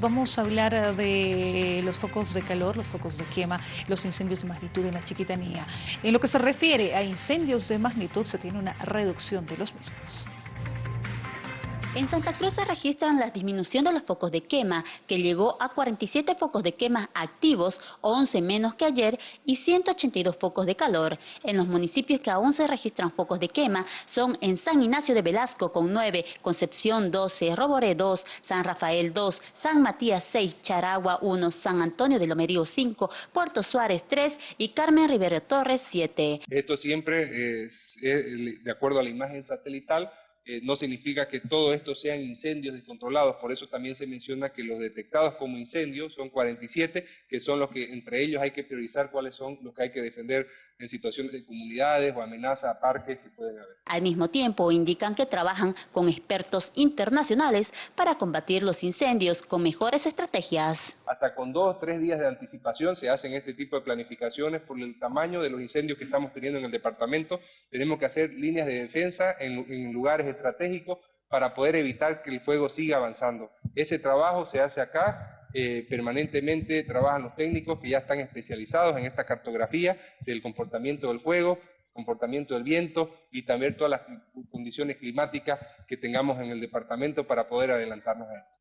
Vamos a hablar eh, de los focos de calor, los focos de quema, los incendios de magnitud en la chiquitanía. En lo que se refiere a incendios de magnitud, se tiene una reducción de los mismos. En Santa Cruz se registran la disminución de los focos de quema, que llegó a 47 focos de quema activos, 11 menos que ayer, y 182 focos de calor. En los municipios que aún se registran focos de quema son en San Ignacio de Velasco con 9, Concepción 12, Roboré 2, San Rafael 2, San Matías 6, Charagua 1, San Antonio de Lomerío 5, Puerto Suárez 3 y Carmen Rivero Torres 7. Esto siempre es de acuerdo a la imagen satelital eh, no significa que todo esto sean incendios descontrolados, por eso también se menciona que los detectados como incendios son 47, que son los que entre ellos hay que priorizar cuáles son los que hay que defender en situaciones de comunidades o amenaza a parques que pueden haber. Al mismo tiempo indican que trabajan con expertos internacionales para combatir los incendios con mejores estrategias. Hasta con dos tres días de anticipación se hacen este tipo de planificaciones por el tamaño de los incendios que estamos teniendo en el departamento. Tenemos que hacer líneas de defensa en, en lugares estratégicos para poder evitar que el fuego siga avanzando. Ese trabajo se hace acá, eh, permanentemente trabajan los técnicos que ya están especializados en esta cartografía del comportamiento del fuego, comportamiento del viento y también todas las condiciones climáticas que tengamos en el departamento para poder adelantarnos a esto.